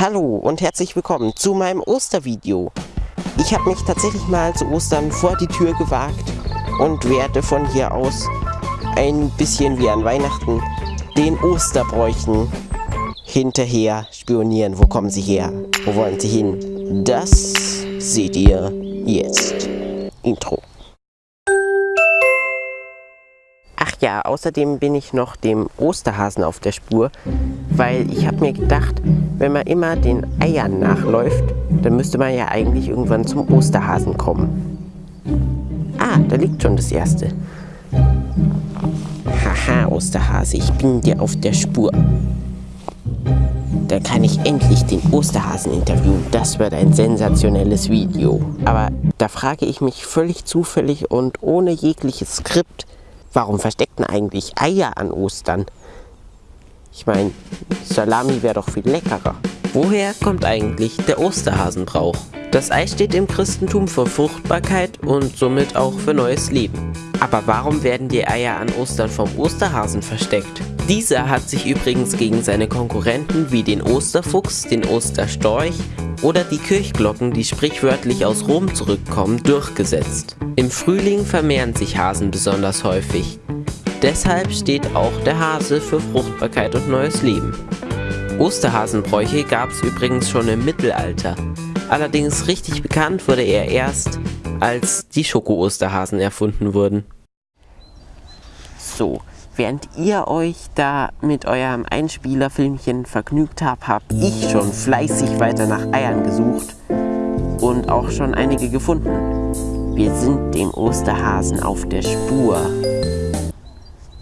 Hallo und herzlich willkommen zu meinem Ostervideo. Ich habe mich tatsächlich mal zu Ostern vor die Tür gewagt und werde von hier aus ein bisschen wie an Weihnachten den Osterbräuchen hinterher spionieren. Wo kommen sie her? Wo wollen sie hin? Das seht ihr jetzt. Intro. Ja, außerdem bin ich noch dem Osterhasen auf der Spur, weil ich habe mir gedacht, wenn man immer den Eiern nachläuft, dann müsste man ja eigentlich irgendwann zum Osterhasen kommen. Ah, da liegt schon das erste. Haha, Osterhase, ich bin dir auf der Spur. Dann kann ich endlich den Osterhasen interviewen. Das wird ein sensationelles Video. Aber da frage ich mich völlig zufällig und ohne jegliches Skript, warum versteckten eigentlich Eier an Ostern? Ich meine, Salami wäre doch viel leckerer. Woher kommt eigentlich der Osterhasenbrauch? Das Ei steht im Christentum für Fruchtbarkeit und somit auch für neues Leben. Aber warum werden die Eier an Ostern vom Osterhasen versteckt? Dieser hat sich übrigens gegen seine Konkurrenten wie den Osterfuchs, den Osterstorch oder die Kirchglocken, die sprichwörtlich aus Rom zurückkommen, durchgesetzt. Im Frühling vermehren sich Hasen besonders häufig. Deshalb steht auch der Hase für Fruchtbarkeit und neues Leben. Osterhasenbräuche gab es übrigens schon im Mittelalter. Allerdings richtig bekannt wurde er erst, als die Schoko-Osterhasen erfunden wurden. So, während ihr euch da mit eurem Einspielerfilmchen vergnügt habt, habe ich schon fleißig weiter nach Eiern gesucht und auch schon einige gefunden. Wir sind dem Osterhasen auf der Spur.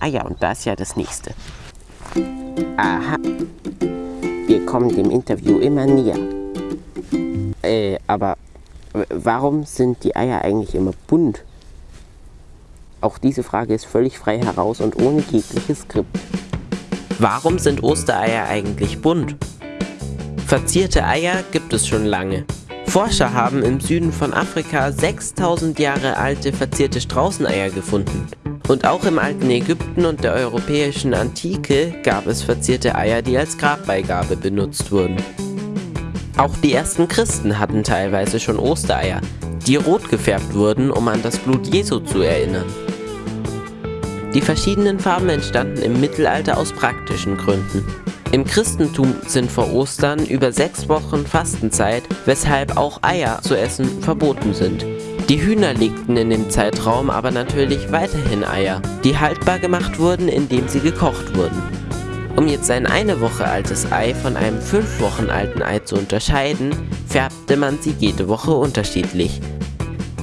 Ah ja, und da ist ja das nächste. Aha. Wir kommen dem Interview immer näher. Äh, aber warum sind die Eier eigentlich immer bunt? Auch diese Frage ist völlig frei heraus und ohne jegliches Skript. Warum sind Ostereier eigentlich bunt? Verzierte Eier gibt es schon lange. Forscher haben im Süden von Afrika 6000 Jahre alte verzierte Straußeneier gefunden. Und auch im alten Ägypten und der europäischen Antike gab es verzierte Eier, die als Grabbeigabe benutzt wurden. Auch die ersten Christen hatten teilweise schon Ostereier, die rot gefärbt wurden, um an das Blut Jesu zu erinnern. Die verschiedenen Farben entstanden im Mittelalter aus praktischen Gründen. Im Christentum sind vor Ostern über sechs Wochen Fastenzeit, weshalb auch Eier zu essen verboten sind. Die Hühner legten in dem Zeitraum aber natürlich weiterhin Eier, die haltbar gemacht wurden, indem sie gekocht wurden. Um jetzt ein eine Woche altes Ei von einem fünf Wochen alten Ei zu unterscheiden, färbte man sie jede Woche unterschiedlich,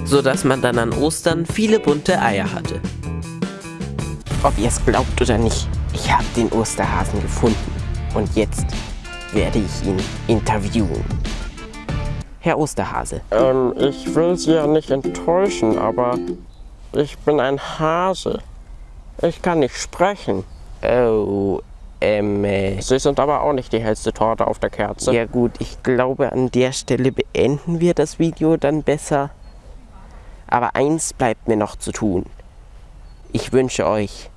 so dass man dann an Ostern viele bunte Eier hatte. Ob ihr es glaubt oder nicht, ich habe den Osterhasen gefunden und jetzt werde ich ihn interviewen. Herr Osterhase. Ähm, ich will Sie ja nicht enttäuschen, aber ich bin ein Hase. Ich kann nicht sprechen. Oh, ähm, äh, Sie sind aber auch nicht die hellste Torte auf der Kerze. Ja gut, ich glaube an der Stelle beenden wir das Video dann besser. Aber eins bleibt mir noch zu tun. Ich wünsche euch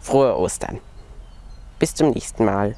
frohe Ostern. Bis zum nächsten Mal.